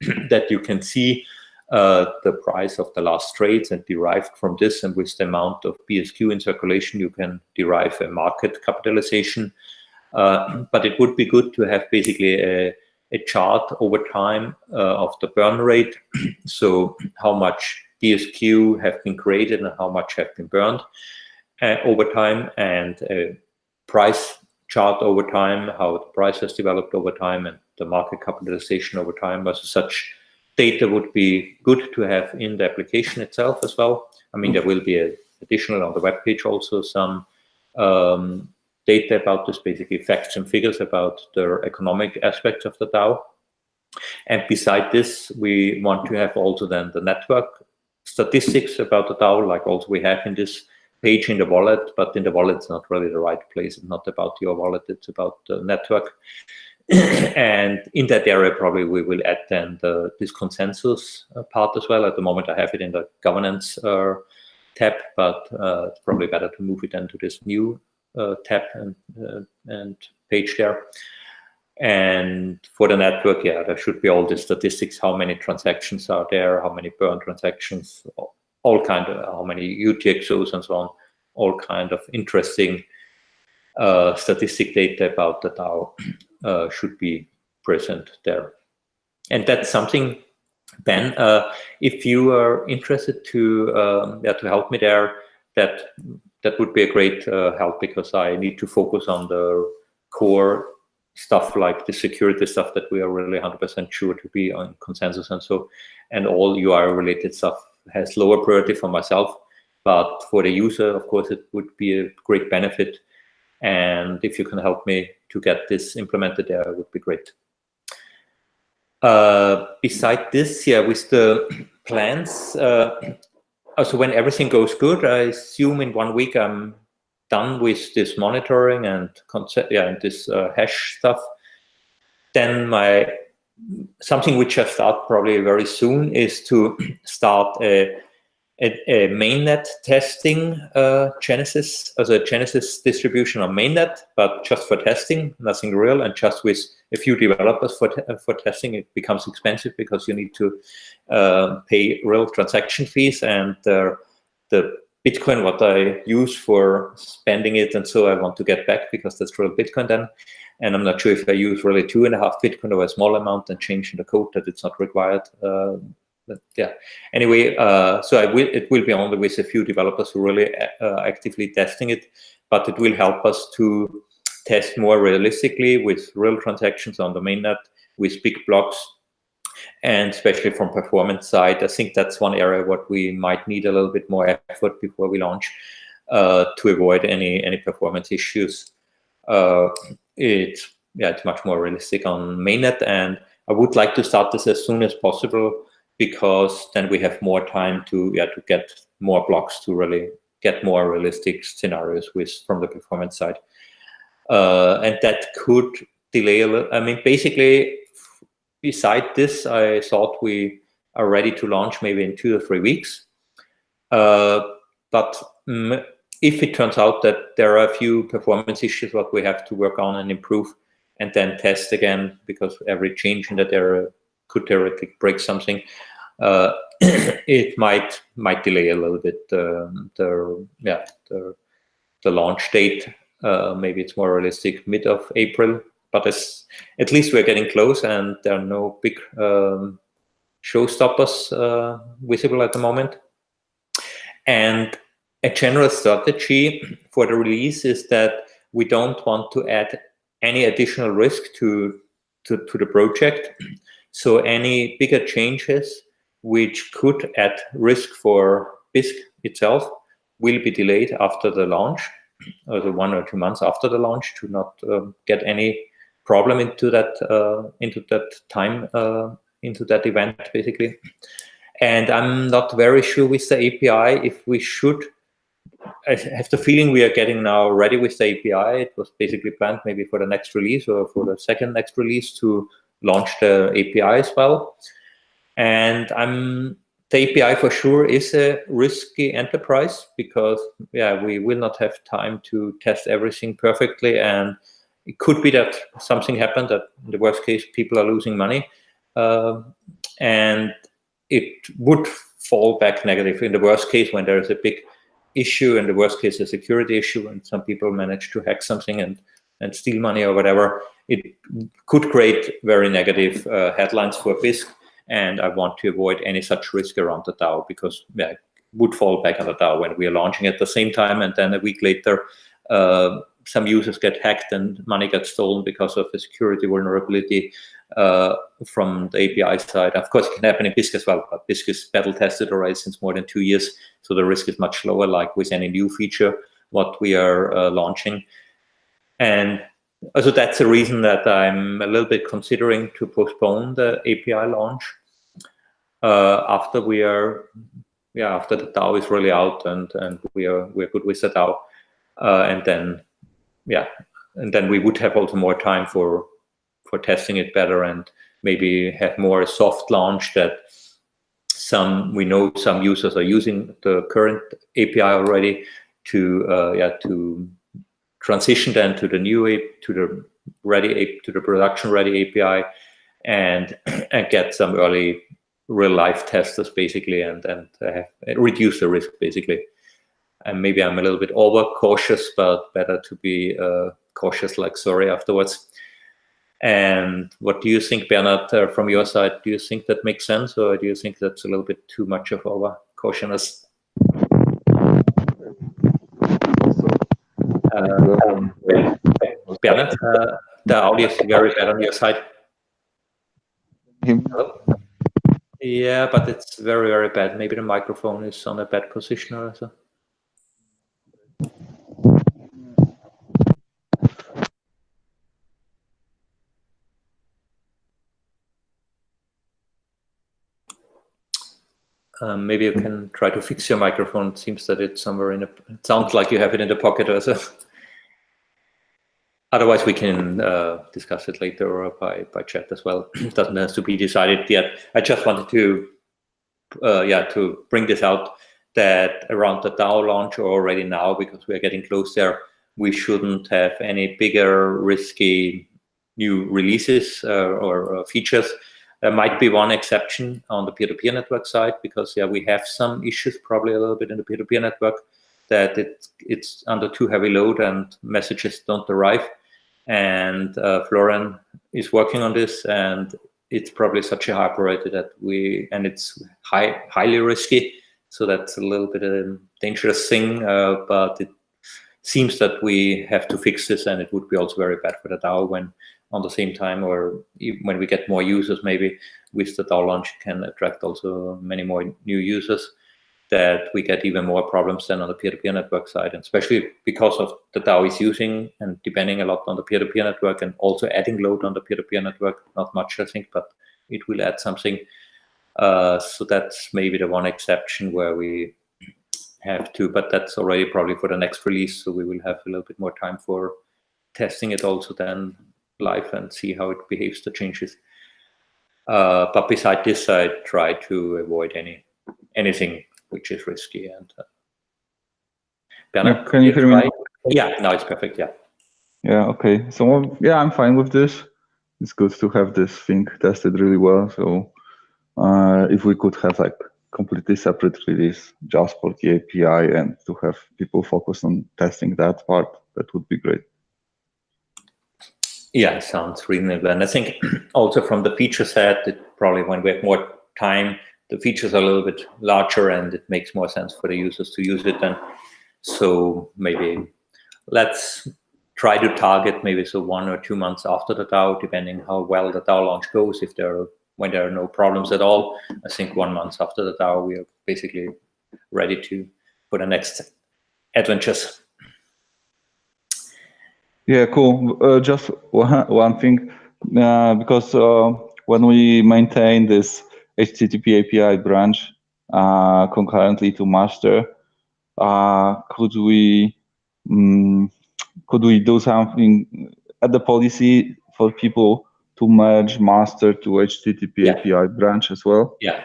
that you can see uh, the price of the last trades and derived from this and with the amount of BSQ in circulation, you can derive a market capitalization uh, but it would be good to have basically a, a chart over time uh, of the burn rate. so how much BSQ have been created and how much have been burned uh, over time and a price chart over time, how the price has developed over time and the market capitalization over time. So such data would be good to have in the application itself as well. I mean, there will be a, additional on the web page also some um, data about this, basically facts and figures about the economic aspects of the DAO. And beside this, we want to have also then the network statistics about the DAO, like also we have in this page in the wallet, but in the wallet it's not really the right place. It's not about your wallet, it's about the network. and in that area, probably we will add then the, this consensus uh, part as well. At the moment, I have it in the governance uh, tab, but uh, it's probably better to move it into this new tab and, uh, and page there. And for the network, yeah, there should be all the statistics, how many transactions are there, how many burn transactions, all kind of, how many UTXOs and so on, all kind of interesting uh, statistic data about the DAO uh, should be present there. And that's something, Ben, uh, if you are interested to um, yeah, to help me there, that that would be a great uh, help because I need to focus on the core stuff like the security stuff that we are really 100% sure to be on consensus and so, and all UI related stuff has lower priority for myself, but for the user, of course, it would be a great benefit. And if you can help me to get this implemented there, it would be great. Uh, beside this, yeah, with the plans, uh, also when everything goes good, I assume in one week I'm done with this monitoring and yeah, and this uh, hash stuff. Then my something which I start probably very soon is to start a, a, a mainnet testing uh, Genesis as a Genesis distribution on mainnet, but just for testing, nothing real, and just with a few developers for for testing. It becomes expensive because you need to uh, pay real transaction fees, and uh, the Bitcoin what I use for spending it, and so I want to get back because that's real Bitcoin then. And I'm not sure if I use really two and a half Bitcoin or a small amount and change in the code that it's not required. But yeah. Anyway, uh, so I will. It will be only with a few developers who really uh, actively testing it, but it will help us to test more realistically with real transactions on the mainnet with big blocks and especially from performance side, I think that's one area what we might need a little bit more effort before we launch uh, to avoid any any performance issues. Uh, it's yeah, it's much more realistic on mainnet, and I would like to start this as soon as possible because then we have more time to yeah to get more blocks to really get more realistic scenarios with from the performance side, uh, and that could delay a little. I mean, basically, beside this, I thought we are ready to launch maybe in two or three weeks. Uh, but if it turns out that there are a few performance issues that we have to work on and improve and then test again because every change in that area could theoretically break something it might might delay a little bit um, the yeah the, the launch date uh, maybe it's more realistic mid of April but at least we're getting close and there are no big um, showstoppers uh, visible at the moment and a general strategy for the release is that we don't want to add any additional risk to, to, to the project. So any bigger changes which could add risk for Bisq itself will be delayed after the launch, or the one or two months after the launch to not um, get any problem into that uh, into that time uh, into that event basically. And I'm not very sure with the API if we should I have the feeling we are getting now ready with the API. It was basically planned maybe for the next release or for the second next release to launch the API as well. And I'm the API for sure is a risky enterprise because yeah, we will not have time to test everything perfectly. And it could be that something happened that in the worst case, people are losing money. Uh, and it would fall back negative in the worst case when there is a big issue, in the worst case, a security issue, and some people manage to hack something and, and steal money or whatever, it could create very negative uh, headlines for Bisq. And I want to avoid any such risk around the DAO because yeah, it would fall back on the DAO when we are launching at the same time. And then a week later, uh, some users get hacked and money gets stolen because of a security vulnerability uh, from the API side. Of course, it can happen in Bisq as well, but Bisq is battle tested already since more than two years, so the risk is much lower, like with any new feature what we are uh, launching. And also that's the reason that I'm a little bit considering to postpone the API launch uh, after we are yeah after the DAO is really out and and we are we're good with the DAO, uh, and then yeah, and then we would have also more time for for testing it better and maybe have more a soft launch that some we know some users are using the current API already to uh, yeah to transition then to the new to the ready to the production ready API and and get some early real life testers basically and and uh, reduce the risk basically. And maybe I'm a little bit over cautious but better to be uh, cautious like sorry afterwards. And what do you think Bernard uh, from your side? Do you think that makes sense or do you think that's a little bit too much of over cautiousness uh, the audio is very bad on your side. Hello? Yeah, but it's very, very bad. Maybe the microphone is on a bad position or so. Um, maybe you can try to fix your microphone. It seems that it's somewhere in a, it sounds like you have it in the pocket or so. Otherwise, we can uh, discuss it later by, by chat as well. it doesn't have to be decided yet. I just wanted to, uh, yeah, to bring this out that around the DAO launch or already now, because we are getting close there, we shouldn't have any bigger risky new releases uh, or uh, features there might be one exception on the peer-to-peer -peer network side because yeah, we have some issues probably a little bit in the peer-to-peer -peer network that it, it's under too heavy load and messages don't arrive. And uh, Florian is working on this and it's probably such a high priority that we, and it's high, highly risky. So that's a little bit of a dangerous thing, uh, but it seems that we have to fix this and it would be also very bad for the DAO when on the same time or when we get more users maybe with the DAO launch can attract also many more new users that we get even more problems than on the peer-to-peer -peer network side and especially because of the DAO is using and depending a lot on the peer-to-peer -peer network and also adding load on the peer-to-peer -peer network not much I think but it will add something uh, so that's maybe the one exception where we have to but that's already probably for the next release so we will have a little bit more time for testing it also then live and see how it behaves the changes. Uh, but beside this, I try to avoid any anything which is risky. And uh, Bernard, can you hear me? Yeah, now it's perfect. Yeah. Yeah. Okay. So yeah, I'm fine with this. It's good to have this thing tested really well. So uh, if we could have like completely separate release just for the API and to have people focus on testing that part, that would be great. Yeah, sounds reasonable. And I think also from the feature set, it probably when we have more time, the features are a little bit larger and it makes more sense for the users to use it then. So maybe let's try to target maybe so one or two months after the DAO, depending how well the DAO launch goes. If there are, when there are no problems at all, I think one month after the DAO, we are basically ready to for the next adventures. Yeah, cool. Uh, just one, one thing, uh, because uh, when we maintain this HTTP API branch uh, concurrently to master, uh, could we um, could we do something at the policy for people to merge master to HTTP yeah. API branch as well? Yeah,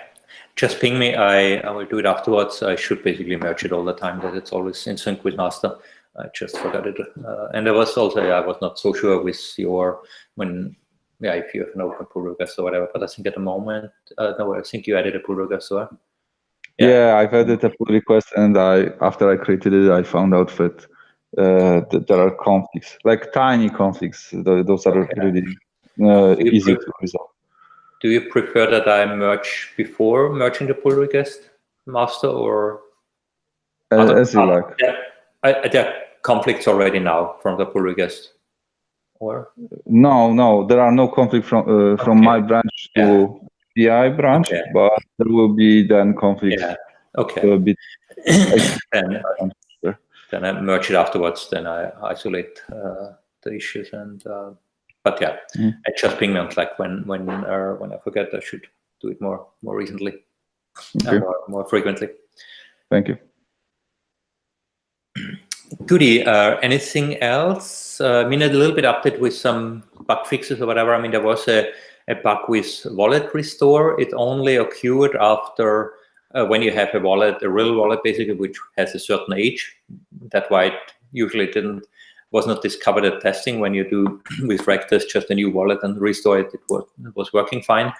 just ping me. I, I will do it afterwards. I should basically merge it all the time that it's always in sync with master. I just forgot it. Uh, and there was also, I was not so sure with your, when, yeah, if you have an open pull request or whatever, but I think at the moment, uh, no, I think you added a pull request, or? Yeah. yeah, I've added a pull request and I, after I created it, I found out that, uh, that there are conflicts, like tiny conflicts. Those are okay. really uh, easy to resolve. Do you prefer that I merge before merging the pull request master or? as you like. I, yeah, conflicts already now from the pull request? Or no, no, there are no conflict from uh, from okay. my branch to yeah. PI branch, okay. but there will be then conflict Yeah. Okay. A bit then, then I merge it afterwards. Then I isolate uh, the issues and. Uh, but yeah, mm. I just ping me like when when uh, when I forget. I should do it more more recently, okay. more, more frequently. Thank you. Goody, uh, anything else? Uh, I mean, a little bit update with some bug fixes or whatever. I mean, there was a, a bug with wallet restore. It only occurred after uh, when you have a wallet, a real wallet basically, which has a certain age. That's why it usually didn't was not discovered at testing. When you do with regtest just a new wallet and restore it, it was it was working fine.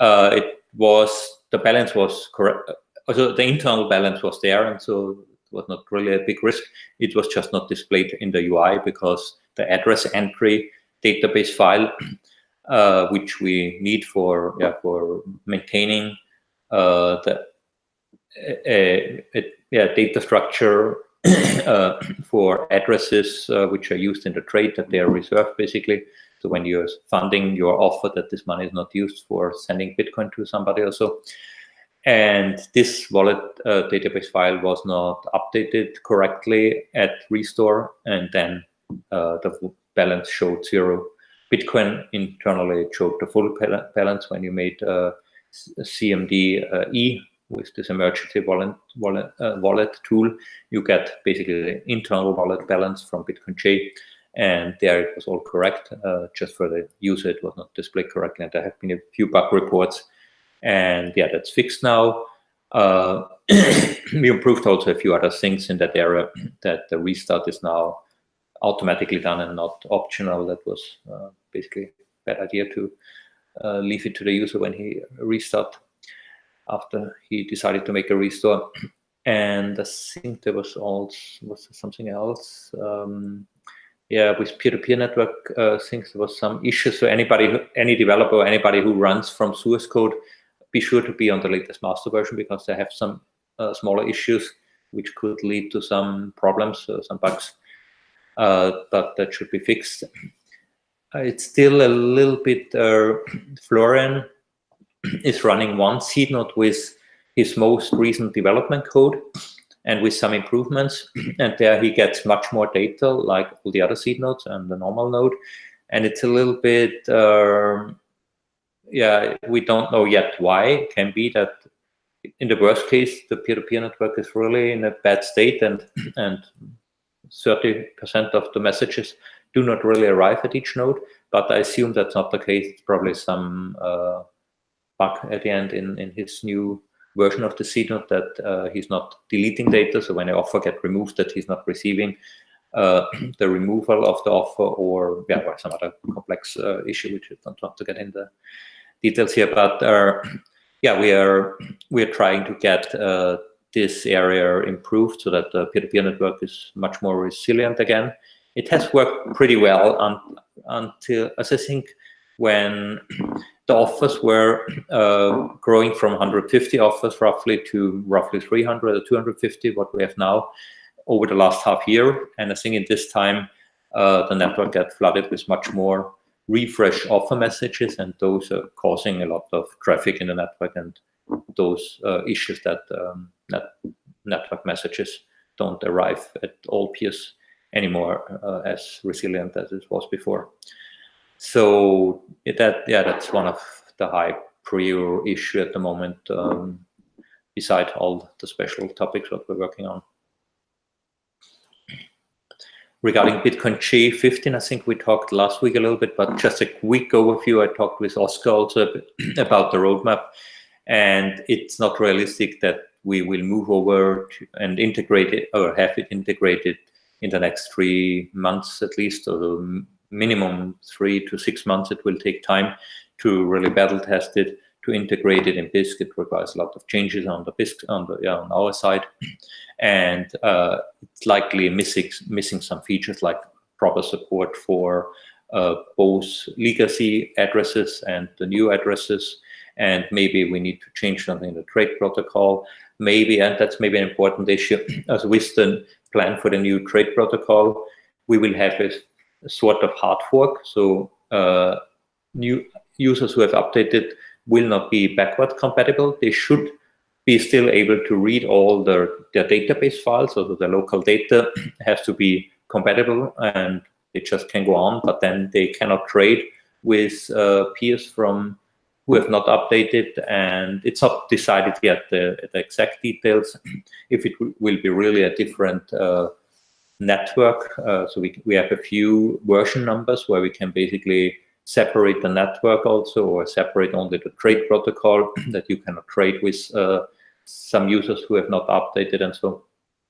Uh, it was the balance was correct. Also, the internal balance was there, and so was not really a big risk. It was just not displayed in the UI because the address entry database file, uh, which we need for yeah for maintaining uh, the a, a, yeah, data structure uh, for addresses uh, which are used in the trade that they are reserved basically. So when you're funding, your offer that this money is not used for sending Bitcoin to somebody or so. And this wallet uh, database file was not updated correctly at restore, and then uh, the balance showed zero Bitcoin. Internally, showed the full balance when you made uh, CMD uh, E with this emergency wallet wallet, uh, wallet tool, you get basically the internal wallet balance from Bitcoin J, and there it was all correct. Uh, just for the user, it was not displayed correctly, and there have been a few bug reports, and yeah, that's fixed now. Uh, we improved also a few other things in that area. That the restart is now automatically done and not optional. That was uh, basically a bad idea to uh, leave it to the user when he restart after he decided to make a restore. And I think there was also was something else. Um, yeah, with peer-to-peer -peer network uh, things, there was some issues. So anybody, any developer, anybody who runs from source code, be sure to be on the latest master version because they have some uh, smaller issues which could lead to some problems, uh, some bugs. Uh, but that should be fixed. Uh, it's still a little bit uh, Florian is running one seed node with his most recent development code and with some improvements. and there he gets much more data like all the other seed nodes and the normal node. And it's a little bit, uh, yeah, we don't know yet why. It can be that in the worst case, the peer-to-peer -peer network is really in a bad state and and 30% of the messages do not really arrive at each node. But I assume that's not the case. It's probably some uh, bug at the end in, in his new version of the seed node that uh, he's not deleting data. So when an offer get removed, that he's not receiving uh, the removal of the offer or yeah, some other complex uh, issue, which I don't want to get into details here. But uh, yeah, we are we are trying to get uh, this area improved so that the peer-to-peer -peer network is much more resilient again. It has worked pretty well un until, as I think, when the offers were uh, growing from 150 offers roughly to roughly 300 or 250, what we have now over the last half year. And I think in this time, uh, the network got flooded with much more refresh offer messages, and those are causing a lot of traffic in the network and those uh, issues that um, net network messages don't arrive at all peers anymore uh, as resilient as it was before. So that yeah, that's one of the high prior issue at the moment. Um, beside all the special topics that we're working on. Regarding Bitcoin J15, I think we talked last week a little bit, but just a quick overview. I talked with Oscar also about the roadmap, and it's not realistic that we will move over and integrate it or have it integrated in the next three months at least, or minimum three to six months it will take time to really battle test it, to integrate it in Bisq. It requires a lot of changes on the Bisq on the yeah, on our side, and uh, it's likely missing missing some features like proper support for uh, both legacy addresses and the new addresses. And maybe we need to change something in the trade protocol. Maybe, and that's maybe an important issue, as with the plan for the new trade protocol, we will have a sort of hard fork. So uh, new users who have updated will not be backward compatible. They should be still able to read all their, their database files, so the local data has to be compatible and it just can go on, but then they cannot trade with uh, peers from who have not updated, and it's not decided yet the, the exact details if it will be really a different uh, network. Uh, so we, we have a few version numbers where we can basically separate the network also or separate only the trade protocol that you cannot trade with uh, some users who have not updated and so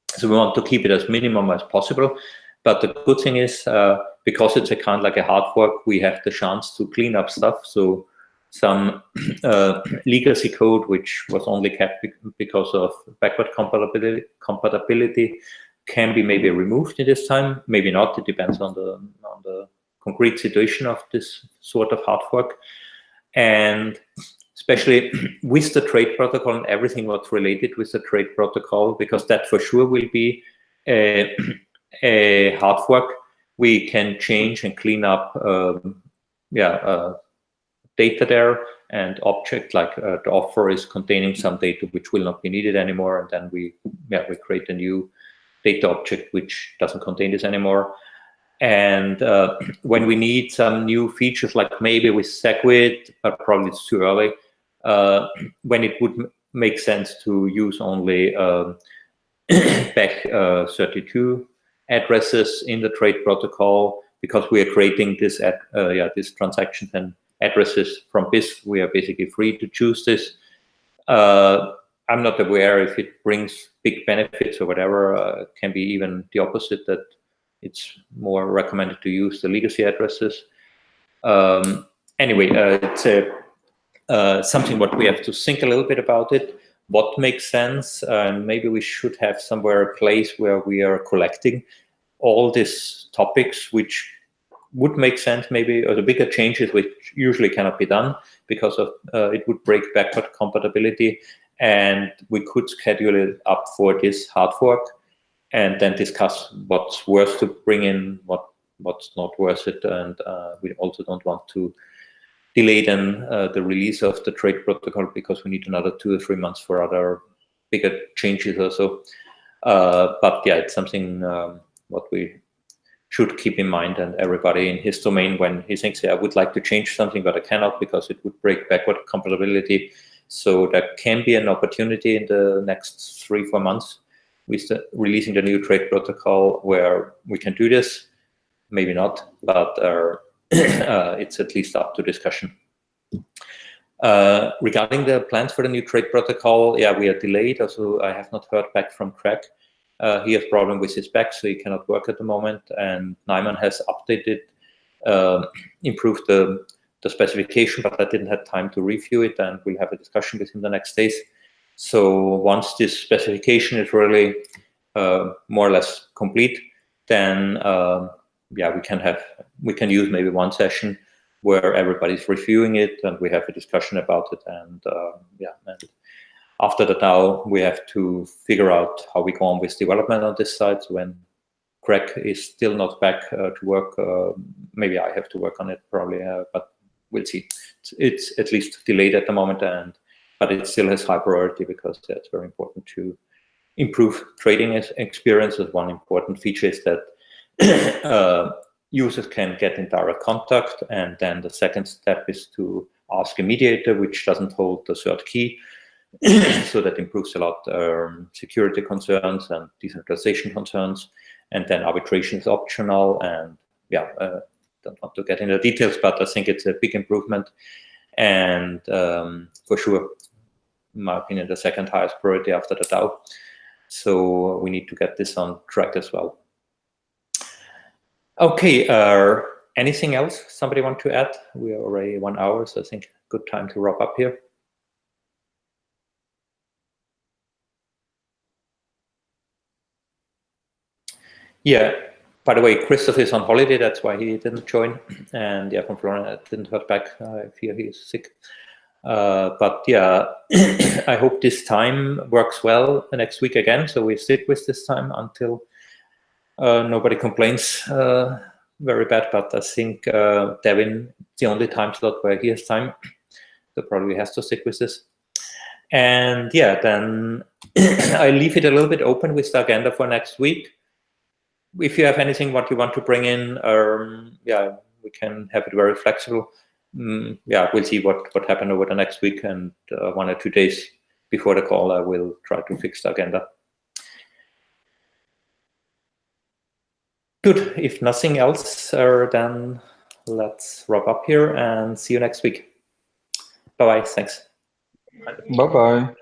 so we want to keep it as minimum as possible. But the good thing is uh, because it's a kind of like a hard fork we have the chance to clean up stuff. So some uh, legacy code which was only kept because of backward compatibility compatibility can be maybe removed in this time, maybe not. It depends on the on the concrete situation of this sort of hard fork. And especially with the trade protocol and everything what's related with the trade protocol, because that for sure will be a, a hard fork. We can change and clean up, um, yeah, uh, data there and object like uh, the offer is containing some data which will not be needed anymore, and then we, yeah, we create a new data object which doesn't contain this anymore. And uh, when we need some new features, like maybe with SegWit, but probably it's too early, uh, when it would make sense to use only um, uh, 32 addresses in the trade protocol, because we are creating this at, uh, yeah this transactions and addresses from Bisq, we are basically free to choose this. Uh, I'm not aware if it brings big benefits or whatever. Uh, can be even the opposite that it's more recommended to use the legacy addresses. Um, anyway, uh, it's a, uh, something what we have to think a little bit about it. What makes sense? And maybe we should have somewhere a place where we are collecting all these topics which would make sense maybe or the bigger changes which usually cannot be done because of uh, it would break backward compatibility and we could schedule it up for this hard fork and then discuss what's worth to bring in, what what's not worth it, and uh, we also don't want to delay then uh, the release of the trade protocol because we need another two or three months for other bigger changes or so. Uh, but yeah, it's something um, what we should keep in mind and everybody in his domain when he thinks, yeah, I would like to change something, but I cannot because it would break backward compatibility so there can be an opportunity in the next three, four months the, releasing the new trade protocol where we can do this. Maybe not, but uh, uh, it's at least up to discussion. Uh, regarding the plans for the new trade protocol, yeah, we are delayed. Also, I have not heard back from Craig. Uh, he has problem with his back, so he cannot work at the moment. And Nyman has updated, uh, improved the the specification, but I didn't have time to review it, and we'll have a discussion with him the next days. So once this specification is really uh, more or less complete, then uh, yeah, we can have we can use maybe one session where everybody's reviewing it and we have a discussion about it, and uh, yeah, and after that now we have to figure out how we go on with development on this side. So when Craig is still not back uh, to work, uh, maybe I have to work on it probably, uh, but we'll see. It's, it's, at least delayed at the moment, and but it still has high priority because that's very important to improve trading experiences. One important feature is that uh, users can get in direct contact, and then the second step is to ask a mediator, which doesn't hold the third key. so that improves a lot um, security concerns and decentralization concerns. And then arbitration is optional, and yeah, uh, don't want to get into the details, but I think it's a big improvement. And um, for sure, in my opinion, the second highest priority after the DAO. So we need to get this on track as well. Okay, uh, anything else somebody want to add? We are already one hour, so I think good time to wrap up here. Yeah, by the way, Christoph is on holiday. That's why he didn't join. And yeah, from Florian, I didn't heard back. I fear he is sick. Uh, but yeah, I hope this time works well next week again. So we sit with this time until uh, nobody complains uh, very bad. But I think Devin, the only time slot where he has time, so probably has to stick with this. And yeah, then I leave it a little bit open with the agenda for next week if you have anything what you want to bring in, um, yeah, we can have it very flexible. Mm, yeah, we'll see what what happened over the next week and uh, one or two days before the call. I will try to fix the agenda. Good. If nothing else, uh, then let's wrap up here and see you next week. Bye bye. Thanks. Bye bye.